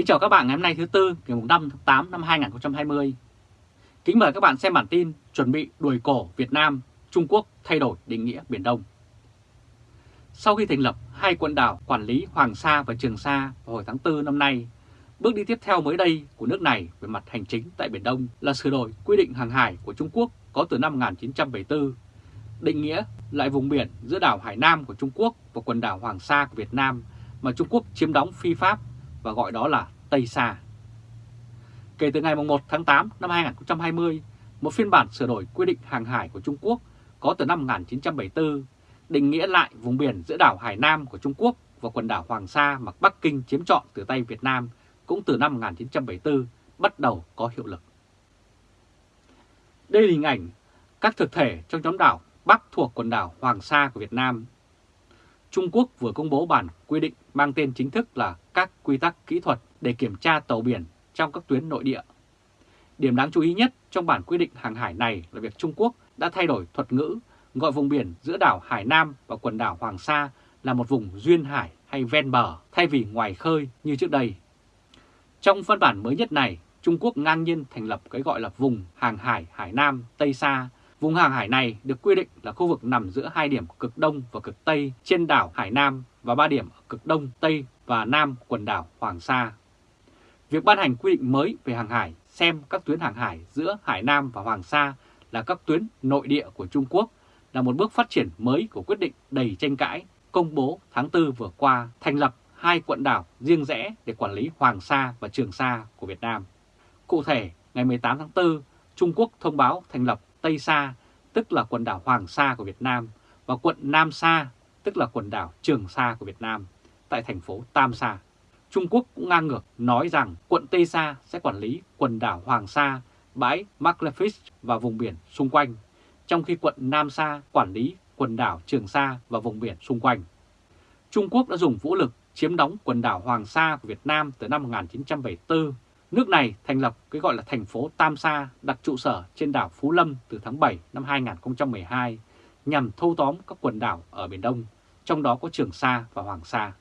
Kính chào các bạn ngày hôm nay thứ Tư ngày 5 tháng 8 năm 2020. Kính mời các bạn xem bản tin chuẩn bị đuổi cổ Việt Nam, Trung Quốc thay đổi định nghĩa Biển Đông. Sau khi thành lập hai quần đảo quản lý Hoàng Sa và Trường Sa vào hồi tháng 4 năm nay, bước đi tiếp theo mới đây của nước này về mặt hành chính tại Biển Đông là sửa đổi quy định hàng hải của Trung Quốc có từ năm 1974, định nghĩa lại vùng biển giữa đảo Hải Nam của Trung Quốc và quần đảo Hoàng Sa của Việt Nam mà Trung Quốc chiếm đóng phi pháp và gọi đó là Tây Sa. Kể từ ngày 1 tháng 8 năm 2020, một phiên bản sửa đổi quy định hàng hải của Trung Quốc có từ năm 1974 định nghĩa lại vùng biển giữa đảo Hải Nam của Trung Quốc và quần đảo Hoàng Sa mà Bắc Kinh chiếm trọn từ tay Việt Nam cũng từ năm 1974 bắt đầu có hiệu lực. Đây là hình ảnh các thực thể trong nhóm đảo Bắc thuộc quần đảo Hoàng Sa của Việt Nam. Trung Quốc vừa công bố bản quy định mang tên chính thức là các quy tắc kỹ thuật để kiểm tra tàu biển trong các tuyến nội địa. Điểm đáng chú ý nhất trong bản quy định hàng hải này là việc Trung Quốc đã thay đổi thuật ngữ gọi vùng biển giữa đảo Hải Nam và quần đảo Hoàng Sa là một vùng duyên hải hay ven bờ thay vì ngoài khơi như trước đây. Trong văn bản mới nhất này, Trung Quốc ngang nhiên thành lập cái gọi là vùng hàng hải Hải Nam Tây Sa. Vùng hàng hải này được quy định là khu vực nằm giữa hai điểm cực đông và cực tây trên đảo Hải Nam và ba điểm ở cực đông, tây và nam quần đảo Hoàng Sa. Việc ban hành quy định mới về hàng hải xem các tuyến hàng hải giữa Hải Nam và Hoàng Sa là các tuyến nội địa của Trung Quốc là một bước phát triển mới của quyết định đầy tranh cãi công bố tháng 4 vừa qua thành lập hai quận đảo riêng rẽ để quản lý Hoàng Sa và Trường Sa của Việt Nam. Cụ thể, ngày 18 tháng 4, Trung Quốc thông báo thành lập Tây Sa, tức là quần đảo Hoàng Sa của Việt Nam, và quận Nam Sa, tức là quần đảo Trường Sa của Việt Nam, tại thành phố Tam Sa. Trung Quốc cũng ngang ngược nói rằng quận Tây Sa sẽ quản lý quần đảo Hoàng Sa, bãi Maclefish và vùng biển xung quanh, trong khi quận Nam Sa quản lý quần đảo Trường Sa và vùng biển xung quanh. Trung Quốc đã dùng vũ lực chiếm đóng quần đảo Hoàng Sa của Việt Nam từ năm 1974. Nước này thành lập cái gọi là thành phố Tam Sa đặt trụ sở trên đảo Phú Lâm từ tháng 7 năm 2012 nhằm thâu tóm các quần đảo ở Biển Đông, trong đó có Trường Sa và Hoàng Sa.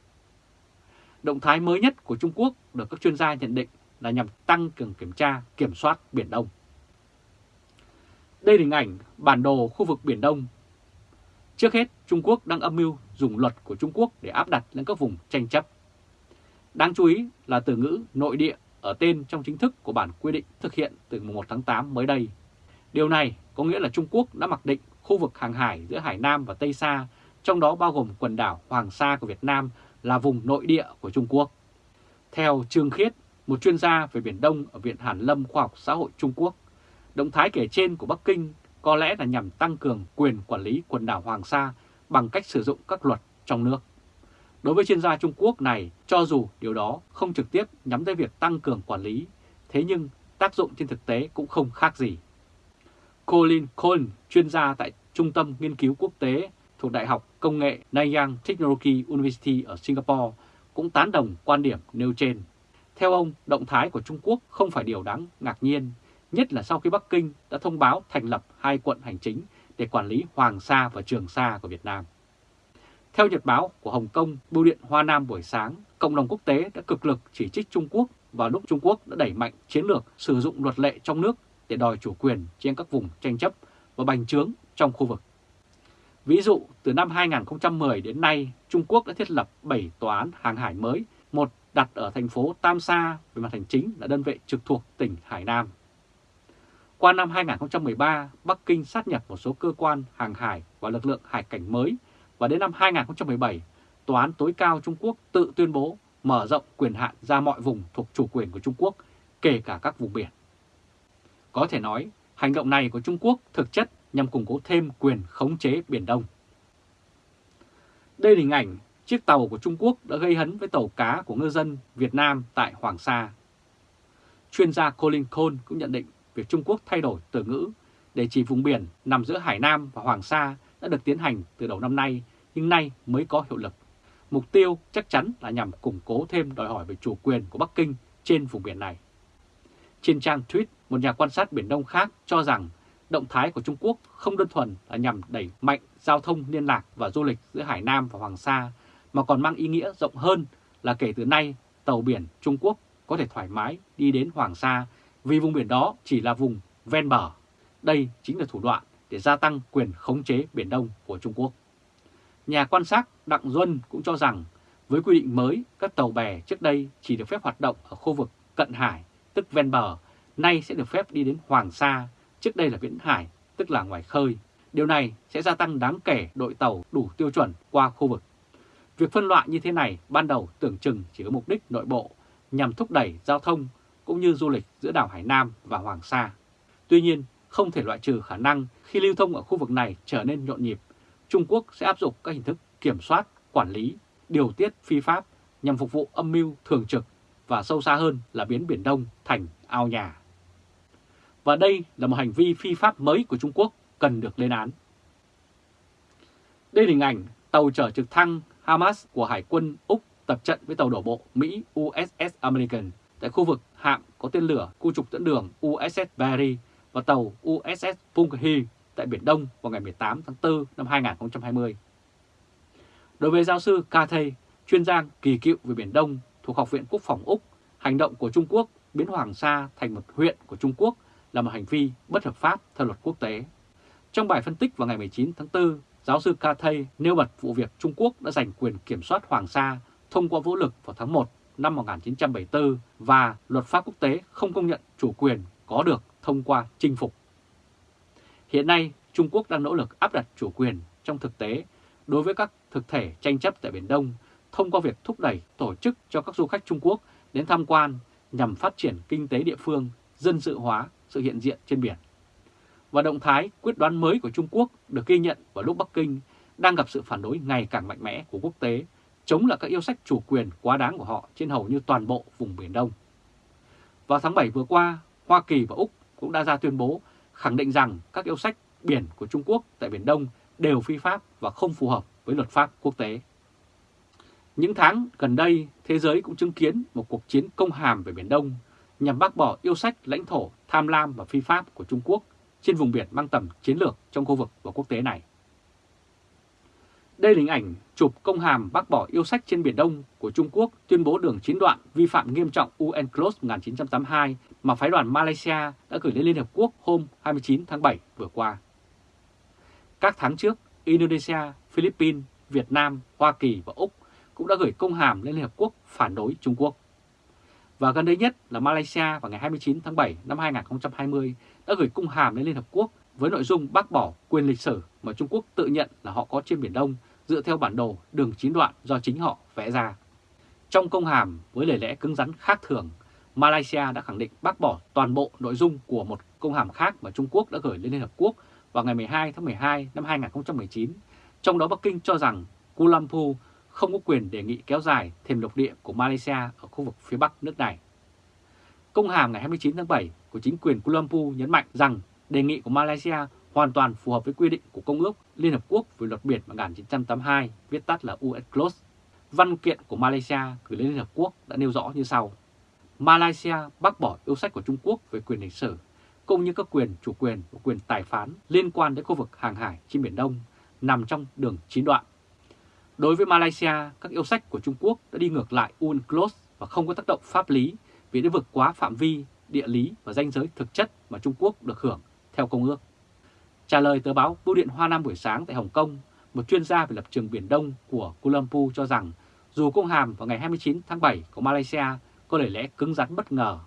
Động thái mới nhất của Trung Quốc được các chuyên gia nhận định là nhằm tăng cường kiểm tra, kiểm soát Biển Đông. Đây là hình ảnh bản đồ khu vực Biển Đông. Trước hết, Trung Quốc đang âm mưu dùng luật của Trung Quốc để áp đặt lên các vùng tranh chấp. Đáng chú ý là từ ngữ nội địa ở tên trong chính thức của bản quy định thực hiện từ 1 tháng 8 mới đây. Điều này có nghĩa là Trung Quốc đã mặc định khu vực hàng hải giữa Hải Nam và Tây Sa, trong đó bao gồm quần đảo Hoàng Sa của Việt Nam là vùng nội địa của Trung Quốc. Theo Trương Khiết, một chuyên gia về Biển Đông ở Viện Hàn Lâm Khoa học Xã hội Trung Quốc, động thái kể trên của Bắc Kinh có lẽ là nhằm tăng cường quyền quản lý quần đảo Hoàng Sa bằng cách sử dụng các luật trong nước. Đối với chuyên gia Trung Quốc này, cho dù điều đó không trực tiếp nhắm tới việc tăng cường quản lý, thế nhưng tác dụng trên thực tế cũng không khác gì. Colin Cohn, chuyên gia tại Trung tâm Nghiên cứu Quốc tế thuộc Đại học Công nghệ Nanyang Technology University ở Singapore cũng tán đồng quan điểm nêu trên. Theo ông, động thái của Trung Quốc không phải điều đáng ngạc nhiên, nhất là sau khi Bắc Kinh đã thông báo thành lập hai quận hành chính để quản lý Hoàng Sa và Trường Sa của Việt Nam. Theo nhật báo của Hồng Kông, Bưu điện Hoa Nam buổi sáng, cộng đồng quốc tế đã cực lực chỉ trích Trung Quốc vào lúc Trung Quốc đã đẩy mạnh chiến lược sử dụng luật lệ trong nước để đòi chủ quyền trên các vùng tranh chấp và bành trướng trong khu vực. Ví dụ, từ năm 2010 đến nay, Trung Quốc đã thiết lập 7 tòa án hàng hải mới, một đặt ở thành phố Tam Sa về mặt hành chính là đơn vị trực thuộc tỉnh Hải Nam. Qua năm 2013, Bắc Kinh sát nhập một số cơ quan hàng hải và lực lượng hải cảnh mới và đến năm 2017, Tòa án tối cao Trung Quốc tự tuyên bố mở rộng quyền hạn ra mọi vùng thuộc chủ quyền của Trung Quốc, kể cả các vùng biển. Có thể nói, hành động này của Trung Quốc thực chất nhằm củng cố thêm quyền khống chế Biển Đông. Đây là hình ảnh chiếc tàu của Trung Quốc đã gây hấn với tàu cá của ngư dân Việt Nam tại Hoàng Sa. Chuyên gia Colin Cole cũng nhận định việc Trung Quốc thay đổi từ ngữ để chỉ vùng biển nằm giữa Hải Nam và Hoàng Sa đã được tiến hành từ đầu năm nay, nhưng nay mới có hiệu lực. Mục tiêu chắc chắn là nhằm củng cố thêm đòi hỏi về chủ quyền của Bắc Kinh trên vùng biển này. Trên trang tweet, một nhà quan sát Biển Đông khác cho rằng động thái của Trung Quốc không đơn thuần là nhằm đẩy mạnh giao thông liên lạc và du lịch giữa Hải Nam và Hoàng Sa, mà còn mang ý nghĩa rộng hơn là kể từ nay tàu biển Trung Quốc có thể thoải mái đi đến Hoàng Sa vì vùng biển đó chỉ là vùng ven bờ. Đây chính là thủ đoạn để gia tăng quyền khống chế Biển Đông của Trung Quốc. Nhà quan sát Đặng Duân cũng cho rằng với quy định mới, các tàu bè trước đây chỉ được phép hoạt động ở khu vực cận hải, tức ven bờ, nay sẽ được phép đi đến Hoàng Sa, trước đây là biển hải, tức là ngoài khơi. Điều này sẽ gia tăng đáng kể đội tàu đủ tiêu chuẩn qua khu vực. Việc phân loại như thế này ban đầu tưởng chừng chỉ có mục đích nội bộ nhằm thúc đẩy giao thông cũng như du lịch giữa đảo Hải Nam và Hoàng Sa. Tuy nhiên, không thể loại trừ khả năng khi lưu thông ở khu vực này trở nên nhộn nhịp, Trung Quốc sẽ áp dụng các hình thức kiểm soát, quản lý, điều tiết phi pháp nhằm phục vụ âm mưu thường trực và sâu xa hơn là biến Biển Đông thành ao nhà. Và đây là một hành vi phi pháp mới của Trung Quốc cần được lên án. Đây là hình ảnh tàu chở trực thăng Hamas của Hải quân Úc tập trận với tàu đổ bộ Mỹ USS American tại khu vực hạm có tên lửa khu trục dẫn đường USS Barry và tàu USS Punkhee tại Biển Đông vào ngày 18 tháng 4 năm 2020. Đối với giáo sư Cathay, chuyên gia kỳ cựu về Biển Đông thuộc Học viện Quốc phòng Úc, hành động của Trung Quốc biến Hoàng Sa thành một huyện của Trung Quốc là một hành vi bất hợp pháp theo luật quốc tế. Trong bài phân tích vào ngày 19 tháng 4, giáo sư Cathay nêu bật vụ việc Trung Quốc đã giành quyền kiểm soát Hoàng Sa thông qua vũ lực vào tháng 1 năm 1974 và luật pháp quốc tế không công nhận chủ quyền có được thông qua chinh phục. Hiện nay, Trung Quốc đang nỗ lực áp đặt chủ quyền trong thực tế đối với các thực thể tranh chấp tại Biển Đông thông qua việc thúc đẩy tổ chức cho các du khách Trung Quốc đến tham quan nhằm phát triển kinh tế địa phương, dân sự hóa sự hiện diện trên biển. Và động thái quyết đoán mới của Trung Quốc được ghi nhận vào lúc Bắc Kinh đang gặp sự phản đối ngày càng mạnh mẽ của quốc tế chống lại các yêu sách chủ quyền quá đáng của họ trên hầu như toàn bộ vùng Biển Đông. Vào tháng 7 vừa qua, Hoa Kỳ và Úc cũng đã ra tuyên bố khẳng định rằng các yêu sách biển của Trung Quốc tại Biển Đông đều phi pháp và không phù hợp với luật pháp quốc tế. Những tháng gần đây, thế giới cũng chứng kiến một cuộc chiến công hàm về Biển Đông nhằm bác bỏ yêu sách lãnh thổ tham lam và phi pháp của Trung Quốc trên vùng biển mang tầm chiến lược trong khu vực và quốc tế này. Đây là hình ảnh chụp công hàm bác bỏ yêu sách trên Biển Đông của Trung Quốc tuyên bố đường chín đoạn vi phạm nghiêm trọng UNCLOS 1982 mà phái đoàn Malaysia đã gửi lên Liên Hợp Quốc hôm 29 tháng 7 vừa qua. Các tháng trước, Indonesia, Philippines, Việt Nam, Hoa Kỳ và Úc cũng đã gửi công hàm lên Liên Hợp Quốc phản đối Trung Quốc. Và gần đây nhất là Malaysia vào ngày 29 tháng 7 năm 2020 đã gửi công hàm lên Liên Hợp Quốc với nội dung bác bỏ quyền lịch sử mà Trung Quốc tự nhận là họ có trên Biển Đông dựa theo bản đồ đường chín đoạn do chính họ vẽ ra. Trong công hàm với lời lẽ cứng rắn khác thường, Malaysia đã khẳng định bác bỏ toàn bộ nội dung của một công hàm khác mà Trung Quốc đã gửi lên Liên Hợp Quốc vào ngày 12 tháng 12 năm 2019, trong đó Bắc Kinh cho rằng Kuala Lumpur không có quyền đề nghị kéo dài thêm lục địa của Malaysia ở khu vực phía Bắc nước này. Công hàm ngày 29 tháng 7 của chính quyền Kuala Lumpur nhấn mạnh rằng đề nghị của Malaysia hoàn toàn phù hợp với quy định của Công ước Liên Hợp Quốc về luật biển 1982, viết tắt là UNCLOS. Văn kiện của Malaysia gửi lên Liên Hợp Quốc đã nêu rõ như sau. Malaysia bác bỏ yêu sách của Trung Quốc về quyền lịch sử, cũng như các quyền chủ quyền và quyền tài phán liên quan đến khu vực hàng hải trên Biển Đông nằm trong đường chín đoạn. Đối với Malaysia, các yêu sách của Trung Quốc đã đi ngược lại UNCLOS và không có tác động pháp lý vì đã vượt quá phạm vi, địa lý và danh giới thực chất mà Trung Quốc được hưởng theo công ước. Trả lời tờ báo Bưu điện Hoa Nam buổi sáng tại Hồng Kông, một chuyên gia về lập trường Biển Đông của Kuala Lumpur cho rằng dù công hàm vào ngày 29 tháng 7 của Malaysia có lời lẽ cứng rắn bất ngờ,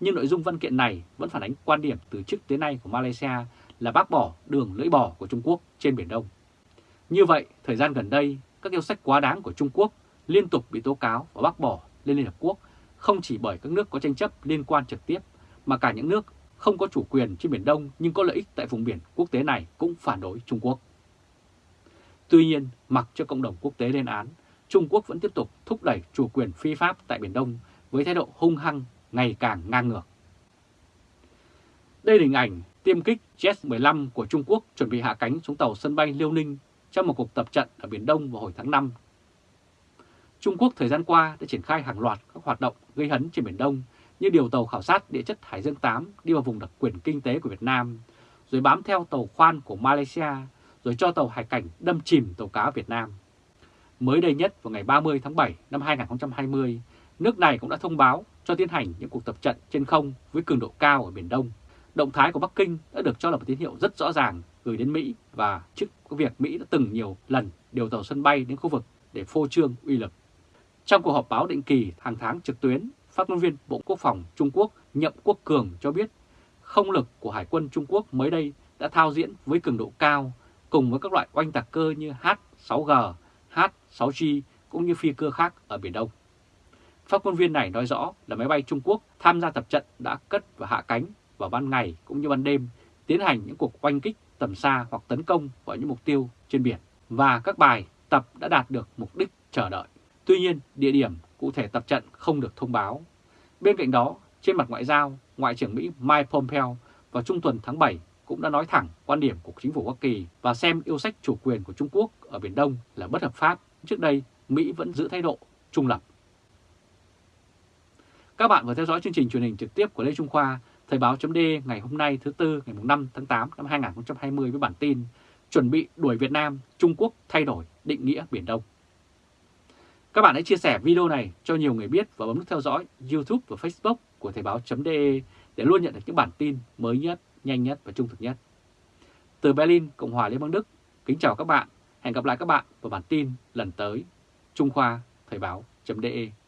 nhưng nội dung văn kiện này vẫn phản ánh quan điểm từ trước tới nay của Malaysia là bác bỏ đường lưỡi bò của Trung Quốc trên Biển Đông. Như vậy, thời gian gần đây, các yêu sách quá đáng của Trung Quốc liên tục bị tố cáo và bác bỏ lên Liên Hợp Quốc không chỉ bởi các nước có tranh chấp liên quan trực tiếp mà cả những nước không có chủ quyền trên Biển Đông nhưng có lợi ích tại vùng biển quốc tế này cũng phản đối Trung Quốc. Tuy nhiên, mặc cho cộng đồng quốc tế lên án, Trung Quốc vẫn tiếp tục thúc đẩy chủ quyền phi pháp tại Biển Đông với thái độ hung hăng ngày càng ngang ngược. Đây là hình ảnh tiêm kích Jet-15 của Trung Quốc chuẩn bị hạ cánh xuống tàu sân bay Liêu Ninh trong một cuộc tập trận ở Biển Đông vào hồi tháng 5. Trung Quốc thời gian qua đã triển khai hàng loạt các hoạt động gây hấn trên Biển Đông như điều tàu khảo sát địa chất Hải Dương 8 đi vào vùng đặc quyền kinh tế của Việt Nam, rồi bám theo tàu khoan của Malaysia, rồi cho tàu hải cảnh đâm chìm tàu cá Việt Nam. Mới đây nhất vào ngày 30 tháng 7 năm 2020, nước này cũng đã thông báo cho tiến hành những cuộc tập trận trên không với cường độ cao ở Biển Đông. Động thái của Bắc Kinh đã được cho là một tín hiệu rất rõ ràng gửi đến Mỹ và trước việc Mỹ đã từng nhiều lần điều tàu sân bay đến khu vực để phô trương uy lực. Trong cuộc họp báo định kỳ hàng tháng trực tuyến, phát ngôn viên Bộ Quốc phòng Trung Quốc Nhậm Quốc Cường cho biết không lực của Hải quân Trung Quốc mới đây đã thao diễn với cường độ cao cùng với các loại oanh tạc cơ như H-6G, H-6G cũng như phi cơ khác ở Biển Đông. Phát ngôn viên này nói rõ là máy bay Trung Quốc tham gia tập trận đã cất và hạ cánh vào ban ngày cũng như ban đêm tiến hành những cuộc oanh kích tầm xa hoặc tấn công vào những mục tiêu trên biển và các bài tập đã đạt được mục đích chờ đợi. Tuy nhiên, địa điểm cụ thể tập trận không được thông báo. Bên cạnh đó, trên mặt ngoại giao, Ngoại trưởng Mỹ Mike Pompeo vào trung tuần tháng 7 cũng đã nói thẳng quan điểm của chính phủ Hoa Kỳ và xem yêu sách chủ quyền của Trung Quốc ở Biển Đông là bất hợp pháp. Trước đây, Mỹ vẫn giữ thái độ trung lập. Các bạn vừa theo dõi chương trình truyền hình trực tiếp của Lê Trung Khoa, Thời báo chấm ngày hôm nay thứ Tư ngày 5 tháng 8 năm 2020 với bản tin Chuẩn bị đuổi Việt Nam, Trung Quốc thay đổi định nghĩa Biển Đông. Các bạn hãy chia sẻ video này cho nhiều người biết và bấm nút theo dõi YouTube và Facebook của Thời báo.de để luôn nhận được những bản tin mới nhất, nhanh nhất và trung thực nhất. Từ Berlin, Cộng hòa Liên bang Đức, kính chào các bạn. Hẹn gặp lại các bạn vào bản tin lần tới. Trung Khoa Thời báo.de